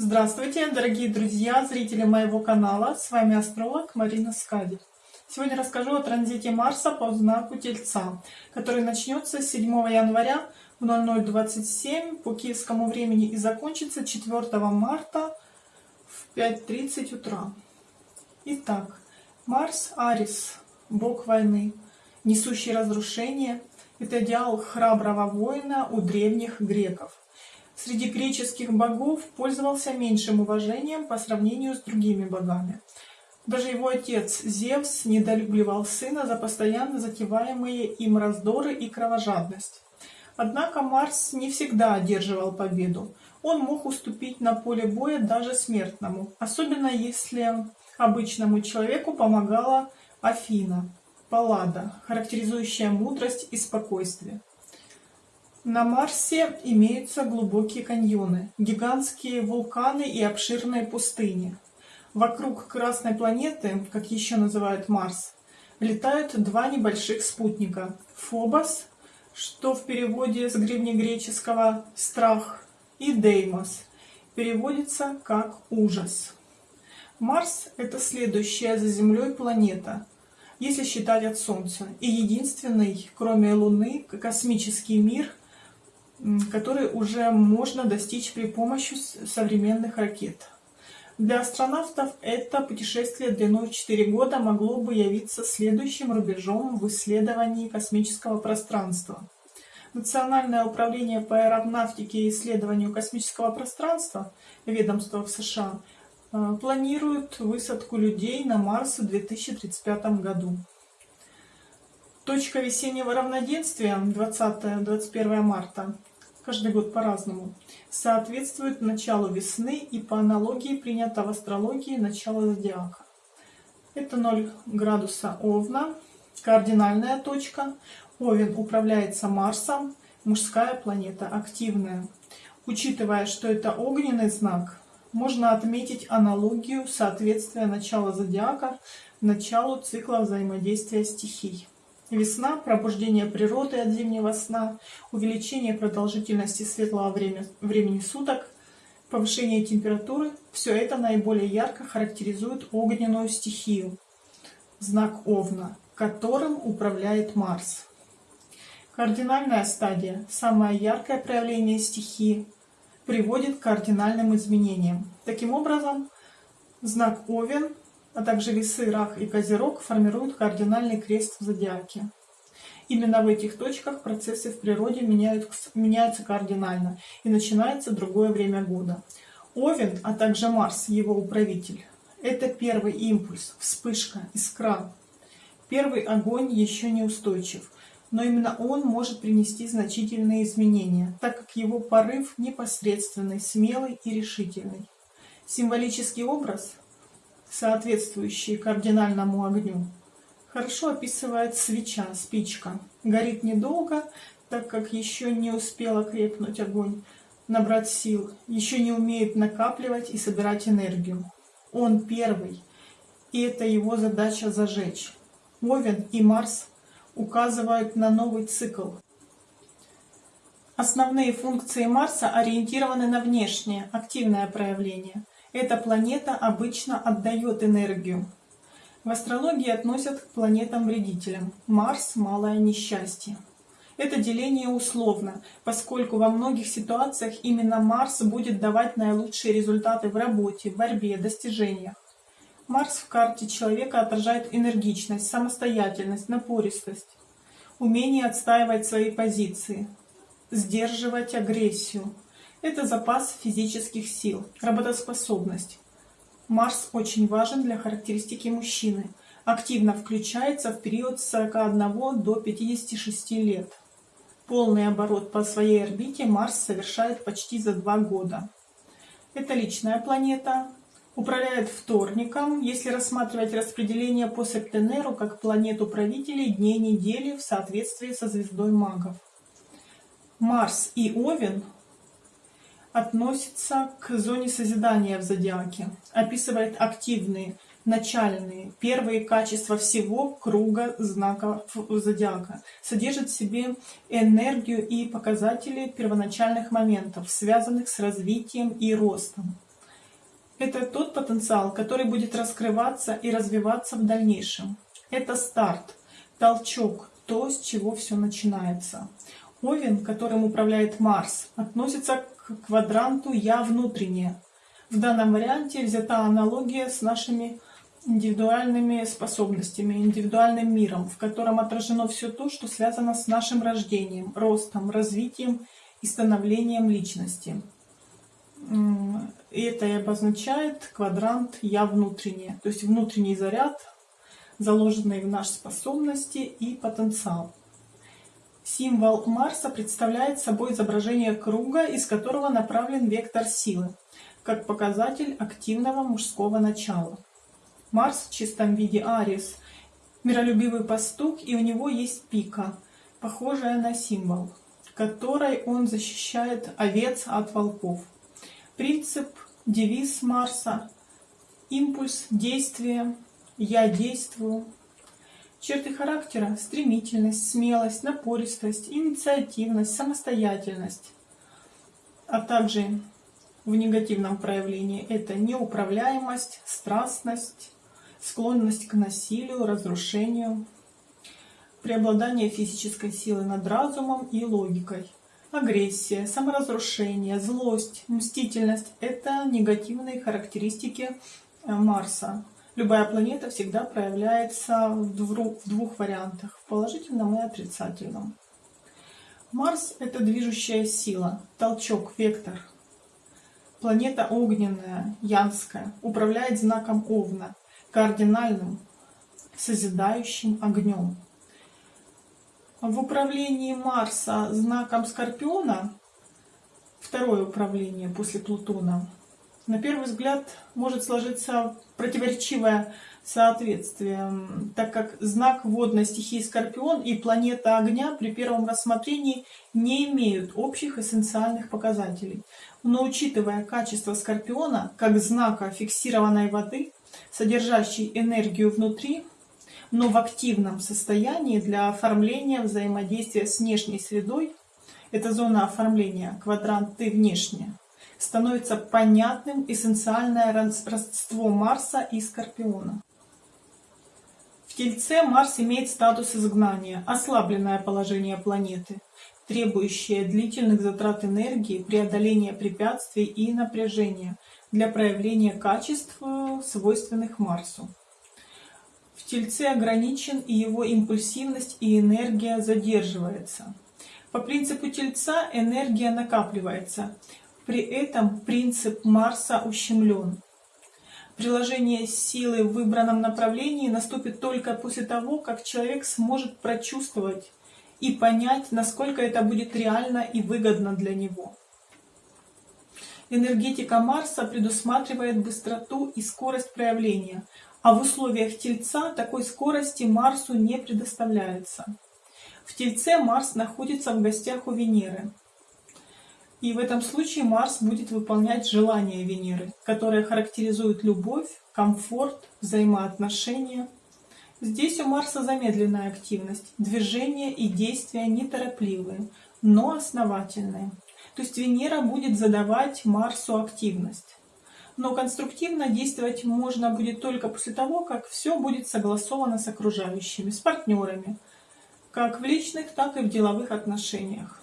Здравствуйте, дорогие друзья, зрители моего канала. С вами астролог Марина Скади. Сегодня расскажу о транзите Марса по знаку Тельца, который начнется 7 января в 0027 по киевскому времени и закончится 4 марта в 5.30 утра. Итак, Марс Арис, бог войны, несущий разрушение, это идеал храброго воина у древних греков среди греческих богов пользовался меньшим уважением по сравнению с другими богами. Даже его отец Зевс недолюбливал сына за постоянно затеваемые им раздоры и кровожадность. Однако Марс не всегда одерживал победу. Он мог уступить на поле боя даже смертному, особенно если обычному человеку помогала Афина, Паллада, характеризующая мудрость и спокойствие. На Марсе имеются глубокие каньоны, гигантские вулканы и обширные пустыни. Вокруг Красной планеты, как еще называют Марс, летают два небольших спутника – Фобос, что в переводе с древнегреческого «страх», и Деймос, переводится как «ужас». Марс – это следующая за Землей планета, если считать от Солнца, и единственный, кроме Луны, космический мир – который уже можно достичь при помощи современных ракет. Для астронавтов это путешествие длиной в 4 года могло бы явиться следующим рубежом в исследовании космического пространства. Национальное управление по аэронавтике и исследованию космического пространства, ведомство в США, э, планирует высадку людей на Марс в 2035 году. Точка весеннего равноденствия 20-21 марта каждый год по-разному, соответствует началу весны и по аналогии принято в астрологии начало зодиака. Это 0 градуса Овна, кардинальная точка. Овен управляется Марсом, мужская планета, активная. Учитывая, что это огненный знак, можно отметить аналогию соответствия начала зодиака началу цикла взаимодействия стихий. Весна, пробуждение природы от зимнего сна, увеличение продолжительности светлого времени суток, повышение температуры – все это наиболее ярко характеризует огненную стихию, знак Овна, которым управляет Марс. Кардинальная стадия, самое яркое проявление стихии, приводит к кардинальным изменениям. Таким образом, знак Овен а также весы, рак и козерог формируют кардинальный крест в зодиаке. Именно в этих точках процессы в природе меняются, меняются кардинально, и начинается другое время года. Овен, а также Марс, его управитель, это первый импульс, вспышка, искра. Первый огонь еще не устойчив, но именно он может принести значительные изменения, так как его порыв непосредственный, смелый и решительный. Символический образ соответствующие кардинальному огню, хорошо описывает свеча, спичка. Горит недолго, так как еще не успела крепнуть огонь, набрать сил, еще не умеет накапливать и собирать энергию. Он первый, и это его задача зажечь. Овен и Марс указывают на новый цикл. Основные функции Марса ориентированы на внешнее, активное проявление – эта планета обычно отдает энергию. В астрологии относят к планетам-вредителям. Марс – малое несчастье. Это деление условно, поскольку во многих ситуациях именно Марс будет давать наилучшие результаты в работе, борьбе, достижениях. Марс в карте человека отражает энергичность, самостоятельность, напористость, умение отстаивать свои позиции, сдерживать агрессию, это запас физических сил, работоспособность. Марс очень важен для характеристики мужчины. Активно включается в период с 41 до 56 лет. Полный оборот по своей орбите Марс совершает почти за два года. Это личная планета, управляет вторником, если рассматривать распределение по Септенеру как планету правителей дней недели в соответствии со звездой магов. Марс и Овен относится к зоне созидания в зодиаке, описывает активные, начальные, первые качества всего круга знаков зодиака, содержит в себе энергию и показатели первоначальных моментов, связанных с развитием и ростом. это тот потенциал, который будет раскрываться и развиваться в дальнейшем. Это старт, толчок, то, с чего все начинается. Овен, которым управляет Марс, относится квадранту «Я внутреннее». В данном варианте взята аналогия с нашими индивидуальными способностями, индивидуальным миром, в котором отражено все то, что связано с нашим рождением, ростом, развитием и становлением личности. И это и обозначает квадрант «Я внутреннее», то есть внутренний заряд, заложенный в наши способности и потенциал. Символ Марса представляет собой изображение круга, из которого направлен вектор силы, как показатель активного мужского начала. Марс в чистом виде Арис, миролюбивый пастух, и у него есть пика, похожая на символ, которой он защищает овец от волков. Принцип, девиз Марса, импульс, действие, я действую. Черты характера – стремительность, смелость, напористость, инициативность, самостоятельность, а также в негативном проявлении это неуправляемость, страстность, склонность к насилию, разрушению, преобладание физической силы над разумом и логикой. Агрессия, саморазрушение, злость, мстительность – это негативные характеристики э, Марса. Любая планета всегда проявляется в двух вариантах – в положительном и отрицательном. Марс – это движущая сила, толчок, вектор. Планета огненная, янская, управляет знаком Овна, кардинальным, созидающим огнем. В управлении Марса знаком Скорпиона, второе управление после Плутона, на первый взгляд может сложиться противоречивое соответствие, так как знак водной стихии Скорпион и планета огня при первом рассмотрении не имеют общих эссенциальных показателей. Но учитывая качество Скорпиона как знака фиксированной воды, содержащей энергию внутри, но в активном состоянии для оформления взаимодействия с внешней средой, это зона оформления, квадрант «ты внешне», становится понятным эссенциальное родство Марса и Скорпиона. В Тельце Марс имеет статус изгнания, ослабленное положение планеты, требующее длительных затрат энергии, преодоления препятствий и напряжения для проявления качеств, свойственных Марсу. В Тельце ограничен и его импульсивность и энергия задерживается. По принципу Тельца энергия накапливается, при этом принцип Марса ущемлен. Приложение силы в выбранном направлении наступит только после того, как человек сможет прочувствовать и понять, насколько это будет реально и выгодно для него. Энергетика Марса предусматривает быстроту и скорость проявления, а в условиях Тельца такой скорости Марсу не предоставляется. В Тельце Марс находится в гостях у Венеры. И в этом случае Марс будет выполнять желания Венеры, которые характеризуют любовь, комфорт, взаимоотношения. Здесь у Марса замедленная активность, движения и действия неторопливые, но основательные. То есть Венера будет задавать Марсу активность. Но конструктивно действовать можно будет только после того, как все будет согласовано с окружающими, с партнерами, как в личных, так и в деловых отношениях.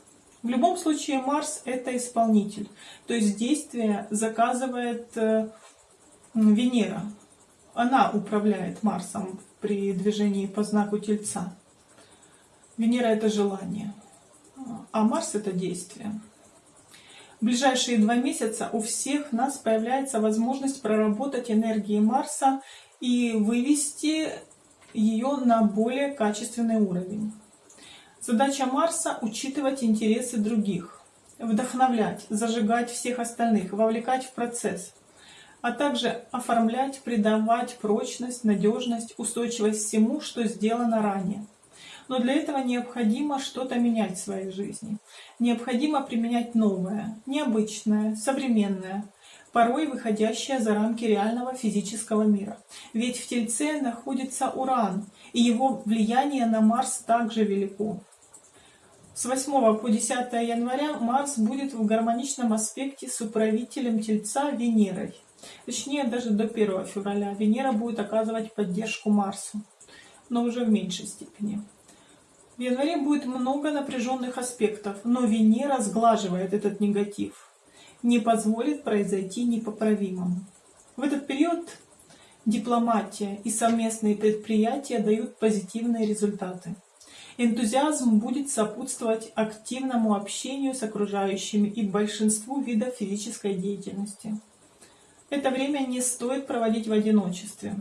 В любом случае Марс это исполнитель, то есть действие заказывает э, Венера. Она управляет Марсом при движении по знаку Тельца. Венера это желание, а Марс это действие. В ближайшие два месяца у всех нас появляется возможность проработать энергии Марса и вывести ее на более качественный уровень. Задача Марса – учитывать интересы других, вдохновлять, зажигать всех остальных, вовлекать в процесс, а также оформлять, придавать прочность, надежность, устойчивость всему, что сделано ранее. Но для этого необходимо что-то менять в своей жизни. Необходимо применять новое, необычное, современное, порой выходящее за рамки реального физического мира. Ведь в Тельце находится Уран, и его влияние на Марс также велико. С 8 по 10 января Марс будет в гармоничном аспекте с управителем Тельца Венерой. Точнее, даже до 1 февраля Венера будет оказывать поддержку Марсу, но уже в меньшей степени. В январе будет много напряженных аспектов, но Венера сглаживает этот негатив, не позволит произойти непоправимому. В этот период дипломатия и совместные предприятия дают позитивные результаты. Энтузиазм будет сопутствовать активному общению с окружающими и большинству видов физической деятельности. Это время не стоит проводить в одиночестве.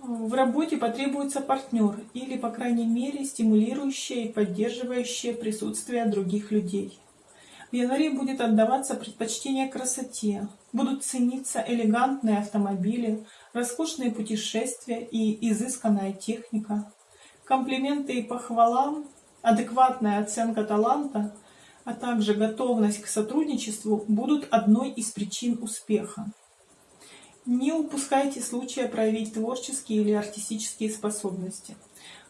В работе потребуется партнер или, по крайней мере, стимулирующее и поддерживающее присутствие других людей. В январе будет отдаваться предпочтение красоте, будут цениться элегантные автомобили, роскошные путешествия и изысканная техника. Комплименты и похвалам, адекватная оценка таланта, а также готовность к сотрудничеству будут одной из причин успеха. Не упускайте случая проявить творческие или артистические способности.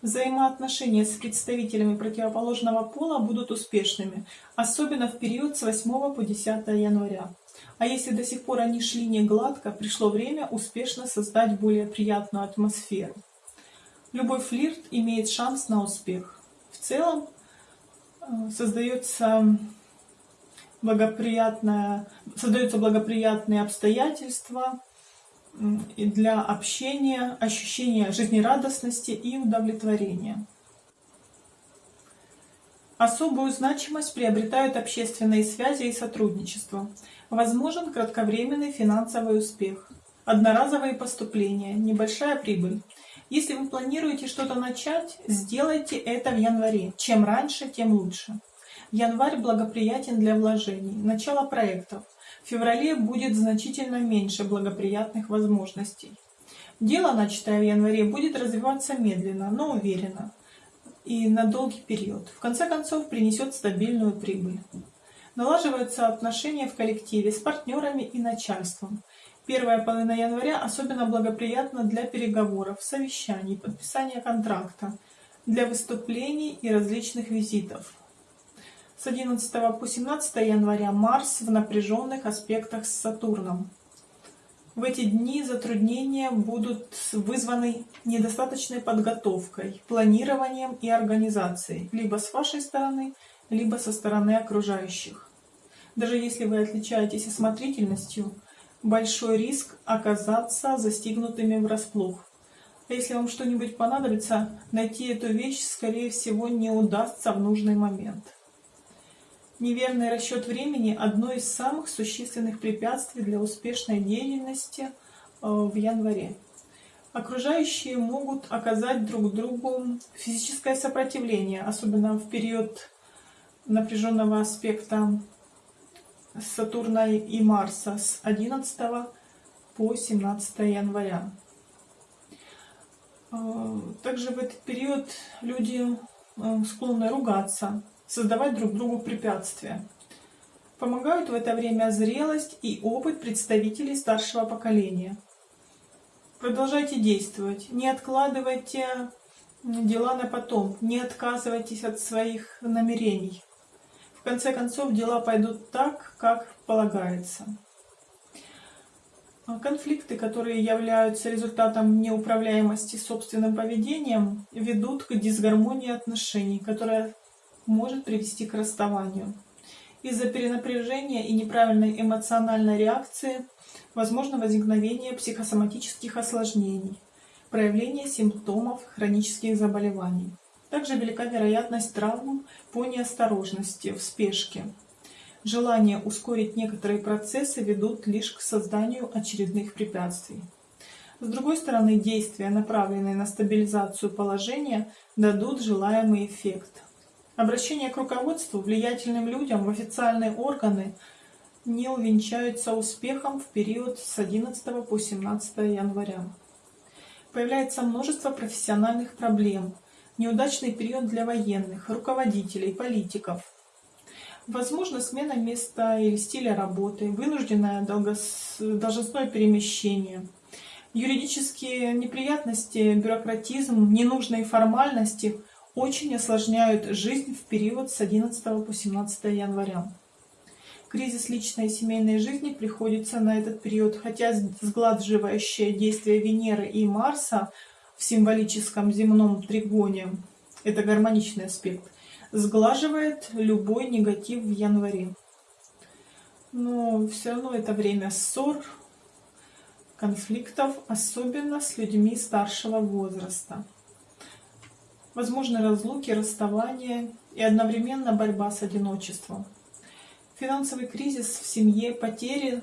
Взаимоотношения с представителями противоположного пола будут успешными, особенно в период с 8 по 10 января. А если до сих пор они шли не гладко, пришло время успешно создать более приятную атмосферу. Любой флирт имеет шанс на успех. В целом э, создается благоприятное, создаются благоприятные обстоятельства для общения, ощущения жизнерадостности и удовлетворения. Особую значимость приобретают общественные связи и сотрудничество. Возможен кратковременный финансовый успех, одноразовые поступления, небольшая прибыль. Если вы планируете что-то начать, сделайте это в январе. Чем раньше, тем лучше. Январь благоприятен для вложений, начала проектов. В феврале будет значительно меньше благоприятных возможностей. Дело, начатое в январе, будет развиваться медленно, но уверенно и на долгий период. В конце концов, принесет стабильную прибыль. Налаживаются отношения в коллективе с партнерами и начальством. Первая половина января особенно благоприятна для переговоров, совещаний, подписания контракта, для выступлений и различных визитов. С 11 по 17 января Марс в напряженных аспектах с Сатурном. В эти дни затруднения будут вызваны недостаточной подготовкой, планированием и организацией, либо с вашей стороны, либо со стороны окружающих. Даже если вы отличаетесь осмотрительностью, большой риск оказаться застигнутыми врасплох. А если вам что-нибудь понадобится, найти эту вещь, скорее всего, не удастся в нужный момент. Неверный расчет времени – одно из самых существенных препятствий для успешной деятельности э, в январе. Окружающие могут оказать друг другу физическое сопротивление, особенно в период напряженного аспекта Сатурна и Марса с 11 по 17 января. Э, также в этот период люди э, склонны ругаться, создавать друг другу препятствия. Помогают в это время зрелость и опыт представителей старшего поколения. Продолжайте действовать, не откладывайте дела на потом, не отказывайтесь от своих намерений. В конце концов, дела пойдут так, как полагается. Конфликты, которые являются результатом неуправляемости собственным поведением, ведут к дисгармонии отношений, которая может привести к расставанию. Из-за перенапряжения и неправильной эмоциональной реакции возможно возникновение психосоматических осложнений, проявление симптомов хронических заболеваний. Также велика вероятность травм по неосторожности, в спешке. Желание ускорить некоторые процессы ведут лишь к созданию очередных препятствий. С другой стороны, действия, направленные на стабилизацию положения, дадут желаемый эффект. Обращение к руководству, влиятельным людям в официальные органы не увенчаются успехом в период с 11 по 17 января. Появляется множество профессиональных проблем, неудачный период для военных, руководителей, политиков. Возможно смена места или стиля работы, вынужденное должностное перемещение, юридические неприятности, бюрократизм, ненужные формальности – очень осложняют жизнь в период с 11 по 17 января. Кризис личной и семейной жизни приходится на этот период, хотя сгладживающее действие Венеры и Марса в символическом земном тригоне, это гармоничный аспект, сглаживает любой негатив в январе. Но все равно это время ссор, конфликтов, особенно с людьми старшего возраста. Возможны разлуки, расставания и одновременно борьба с одиночеством. Финансовый кризис в семье, потери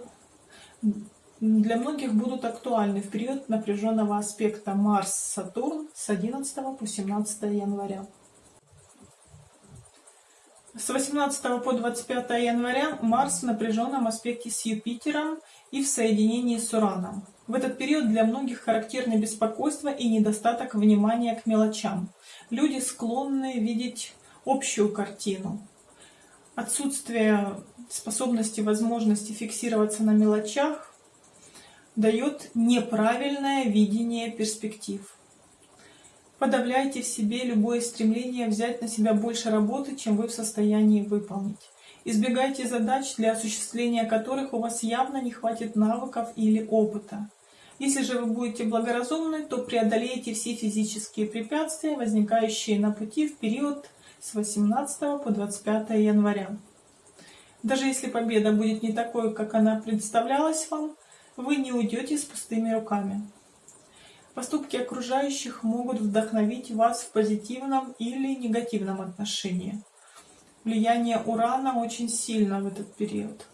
для многих будут актуальны в период напряженного аспекта Марс-Сатурн с 11 по 17 января. С 18 по 25 января Марс в напряженном аспекте с Юпитером и в соединении с Ураном. В этот период для многих характерны беспокойство и недостаток внимания к мелочам. Люди склонны видеть общую картину. Отсутствие способности, возможности фиксироваться на мелочах дает неправильное видение перспектив. Подавляйте в себе любое стремление взять на себя больше работы, чем вы в состоянии выполнить. Избегайте задач, для осуществления которых у вас явно не хватит навыков или опыта. Если же вы будете благоразумны, то преодолеете все физические препятствия, возникающие на пути в период с 18 по 25 января. Даже если победа будет не такой, как она представлялась вам, вы не уйдете с пустыми руками. Поступки окружающих могут вдохновить вас в позитивном или негативном отношении. Влияние урана очень сильно в этот период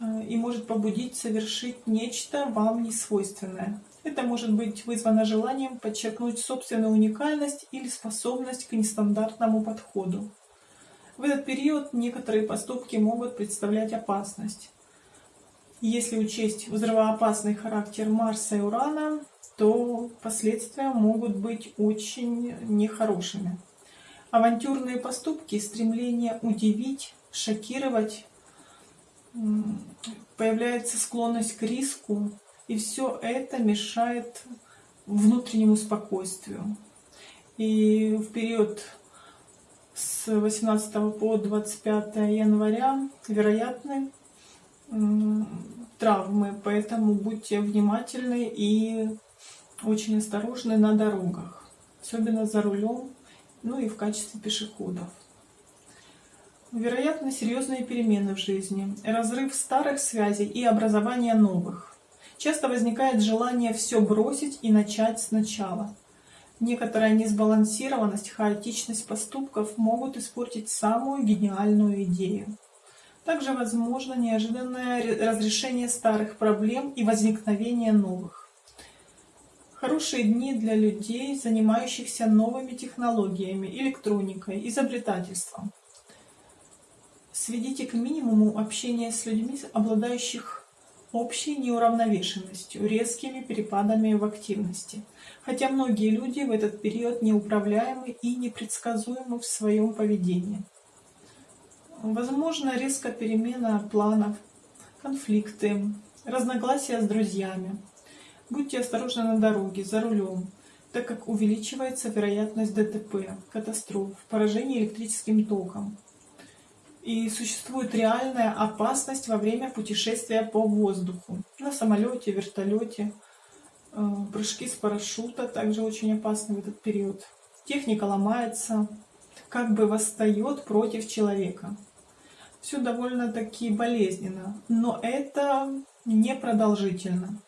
э, и может побудить совершить нечто вам несвойственное. Это может быть вызвано желанием подчеркнуть собственную уникальность или способность к нестандартному подходу. В этот период некоторые поступки могут представлять опасность. Если учесть взрывоопасный характер Марса и Урана, то последствия могут быть очень нехорошими. Авантюрные поступки, стремление удивить, шокировать, появляется склонность к риску, и все это мешает внутреннему спокойствию. И в период с 18 по 25 января вероятны травмы, поэтому будьте внимательны и очень осторожны на дорогах, особенно за рулем, ну и в качестве пешеходов. Вероятно, серьезные перемены в жизни, разрыв старых связей и образование новых. Часто возникает желание все бросить и начать сначала. Некоторая несбалансированность, хаотичность поступков могут испортить самую гениальную идею. Также возможно неожиданное разрешение старых проблем и возникновение новых. Хорошие дни для людей, занимающихся новыми технологиями, электроникой, изобретательством. Сведите к минимуму общение с людьми, обладающих общей неуравновешенностью, резкими перепадами в активности. Хотя многие люди в этот период неуправляемы и непредсказуемы в своем поведении. Возможно, резко перемена планов, конфликты, разногласия с друзьями. Будьте осторожны на дороге, за рулем, так как увеличивается вероятность ДТП, катастроф, поражения электрическим током. И существует реальная опасность во время путешествия по воздуху. На самолете, вертолете, э, прыжки с парашюта также очень опасны в этот период. Техника ломается, как бы восстает против человека. Все довольно-таки болезненно, но это непродолжительно.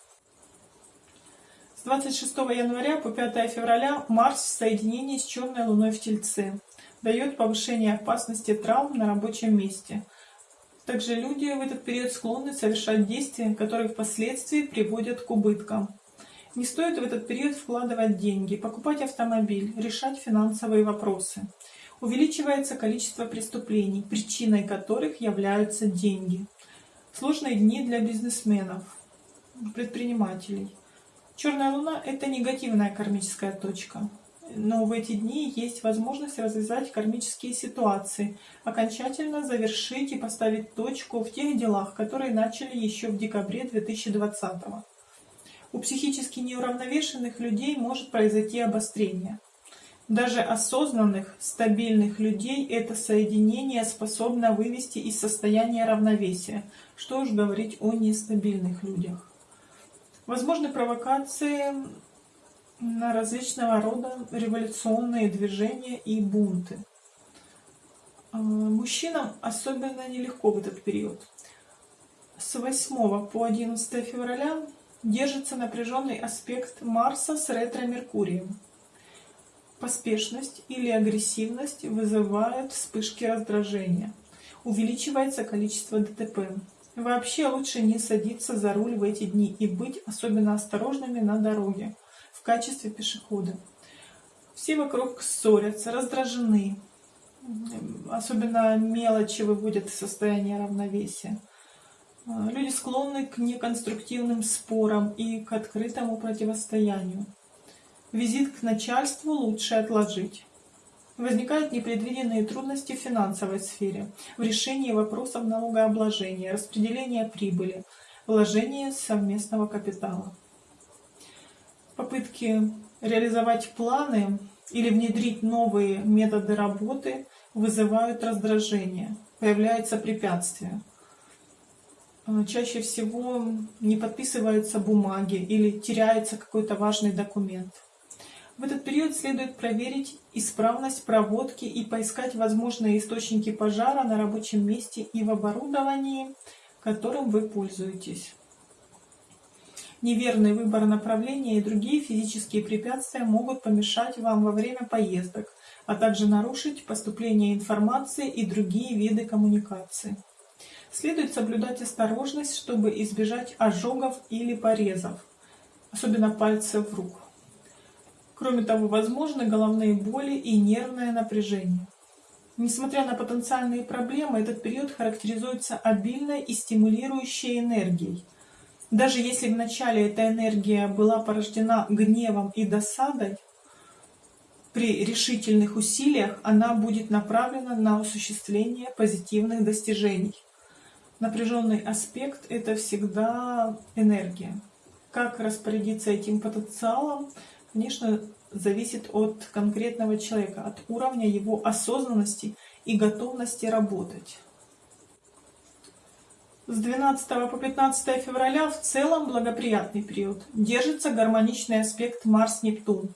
26 января по 5 февраля Марс в соединении с черной луной в Тельце дает повышение опасности травм на рабочем месте. Также люди в этот период склонны совершать действия, которые впоследствии приводят к убыткам. Не стоит в этот период вкладывать деньги, покупать автомобиль, решать финансовые вопросы. Увеличивается количество преступлений, причиной которых являются деньги. Сложные дни для бизнесменов, предпринимателей. Черная луна – это негативная кармическая точка. Но в эти дни есть возможность развязать кармические ситуации, окончательно завершить и поставить точку в тех делах, которые начали еще в декабре 2020 У психически неуравновешенных людей может произойти обострение. Даже осознанных, стабильных людей это соединение способно вывести из состояния равновесия. Что уж говорить о нестабильных людях. Возможны провокации на различного рода революционные движения и бунты. А, мужчинам особенно нелегко в этот период. С 8 по 11 февраля держится напряженный аспект Марса с ретро-меркурием. Поспешность или агрессивность вызывают вспышки раздражения. Увеличивается количество ДТП. Вообще лучше не садиться за руль в эти дни и быть особенно осторожными на дороге в качестве пешехода. Все вокруг ссорятся, раздражены. Особенно мелочи выводят из состояния равновесия. Люди склонны к неконструктивным спорам и к открытому противостоянию. Визит к начальству лучше отложить. Возникают непредвиденные трудности в финансовой сфере, в решении вопросов налогообложения, распределения прибыли, вложения совместного капитала. Попытки реализовать планы или внедрить новые методы работы вызывают раздражение, появляются препятствия. Чаще всего не подписываются бумаги или теряется какой-то важный документ. В этот период следует проверить исправность проводки и поискать возможные источники пожара на рабочем месте и в оборудовании, которым вы пользуетесь. Неверный выбор направления и другие физические препятствия могут помешать вам во время поездок, а также нарушить поступление информации и другие виды коммуникации. Следует соблюдать осторожность, чтобы избежать ожогов или порезов, особенно пальцев рук. Кроме того, возможны головные боли и нервное напряжение. Несмотря на потенциальные проблемы, этот период характеризуется обильной и стимулирующей энергией. Даже если вначале эта энергия была порождена гневом и досадой, при решительных усилиях она будет направлена на осуществление позитивных достижений. Напряженный аспект – это всегда энергия. Как распорядиться этим потенциалом – конечно, зависит от конкретного человека, от уровня его осознанности и готовности работать. С 12 по 15 февраля в целом благоприятный период. Держится гармоничный аспект Марс-Нептун.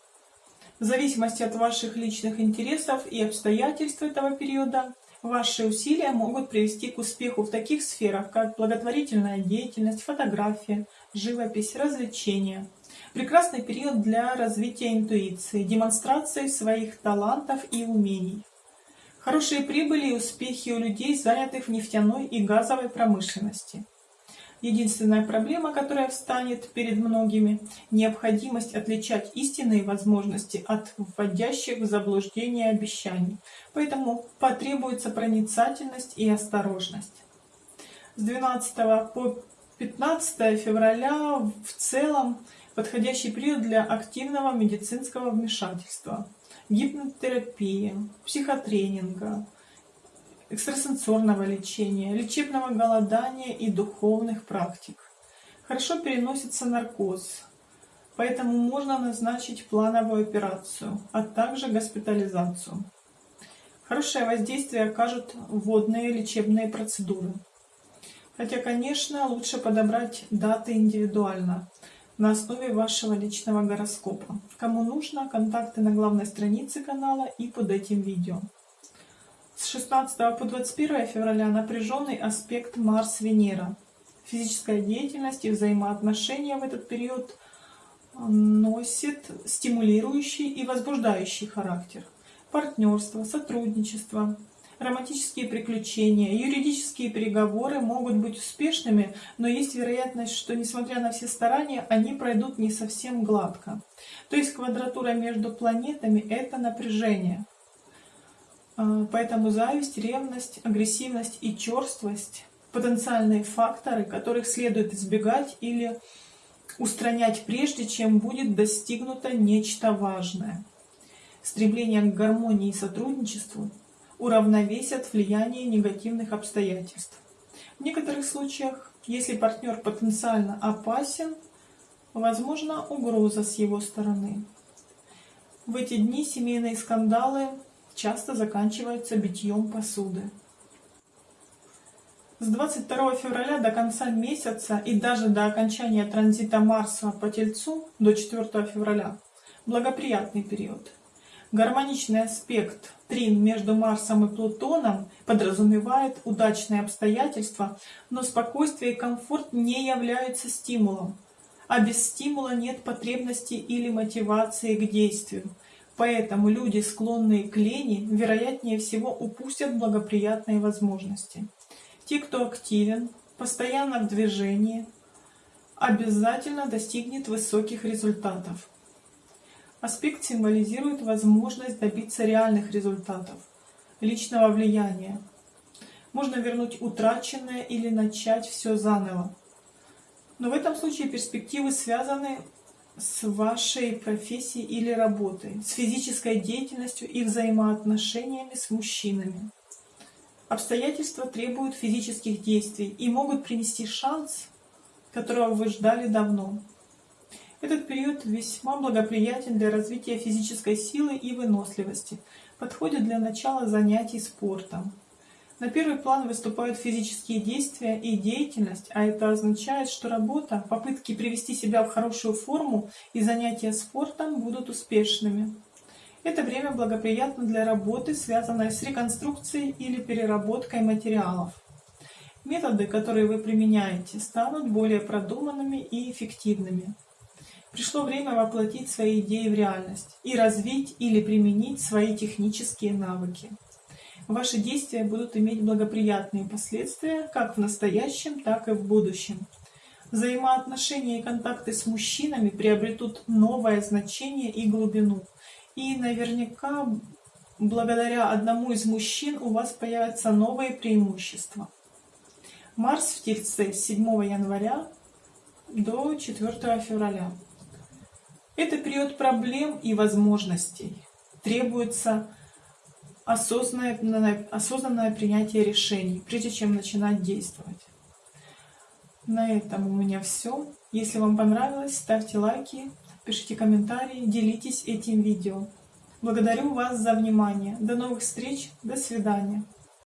В зависимости от ваших личных интересов и обстоятельств этого периода, ваши усилия могут привести к успеху в таких сферах, как благотворительная деятельность, фотография, живопись, развлечения – Прекрасный период для развития интуиции, демонстрации своих талантов и умений. Хорошие прибыли и успехи у людей, занятых в нефтяной и газовой промышленности. Единственная проблема, которая встанет перед многими – необходимость отличать истинные возможности от вводящих в заблуждение обещаний. Поэтому потребуется проницательность и осторожность. С 12 по 15 февраля в целом подходящий период для активного медицинского вмешательства, гипнотерапии, психотренинга, экстрасенсорного лечения, лечебного голодания и духовных практик. Хорошо переносится наркоз, поэтому можно назначить плановую операцию, а также госпитализацию. Хорошее воздействие окажут водные лечебные процедуры. Хотя, конечно, лучше подобрать даты индивидуально – на основе вашего личного гороскопа. Кому нужно, контакты на главной странице канала и под этим видео. С 16 по 21 февраля напряженный аспект Марс-Венера. Физическая деятельность и взаимоотношения в этот период носит стимулирующий и возбуждающий характер. Партнерство, сотрудничество, романтические приключения, юридические переговоры могут быть успешными, но есть вероятность, что несмотря на все старания, они пройдут не совсем гладко. То есть квадратура между планетами – это напряжение. А, поэтому зависть, ревность, агрессивность и черствость – потенциальные факторы, которых следует избегать или устранять прежде, чем будет достигнуто нечто важное. Стремление к гармонии и сотрудничеству – уравновесят влияние негативных обстоятельств. В некоторых случаях, если партнер потенциально опасен, возможна угроза с его стороны. В эти дни семейные скандалы часто заканчиваются битьем посуды. С 22 февраля до конца месяца и даже до окончания транзита Марса по Тельцу до 4 февраля благоприятный период. Гармоничный аспект трин между Марсом и Плутоном подразумевает удачные обстоятельства, но спокойствие и комфорт не являются стимулом, а без стимула нет потребности или мотивации к действию. Поэтому люди, склонные к лени, вероятнее всего упустят благоприятные возможности. Те, кто активен, постоянно в движении, обязательно достигнет высоких результатов. Аспект символизирует возможность добиться реальных результатов, личного влияния. Можно вернуть утраченное или начать все заново. Но в этом случае перспективы связаны с вашей профессией или работой, с физической деятельностью и взаимоотношениями с мужчинами. Обстоятельства требуют физических действий и могут принести шанс, которого вы ждали давно. Этот период весьма благоприятен для развития физической силы и выносливости, подходит для начала занятий спортом. На первый план выступают физические действия и деятельность, а это означает, что работа, попытки привести себя в хорошую форму и занятия спортом будут успешными. Это время благоприятно для работы, связанной с реконструкцией или переработкой материалов. Методы, которые вы применяете, станут более продуманными и эффективными. Пришло время воплотить свои идеи в реальность и развить или применить свои технические навыки. Ваши действия будут иметь благоприятные последствия как в настоящем, так и в будущем. Взаимоотношения и контакты с мужчинами приобретут новое значение и глубину. И наверняка благодаря одному из мужчин у вас появятся новые преимущества. Марс в Тельце с 7 января до 4 февраля. Это период проблем и возможностей. Требуется осознанное, осознанное принятие решений, прежде чем начинать действовать. На этом у меня все. Если вам понравилось, ставьте лайки, пишите комментарии, делитесь этим видео. Благодарю вас за внимание. До новых встреч. До свидания.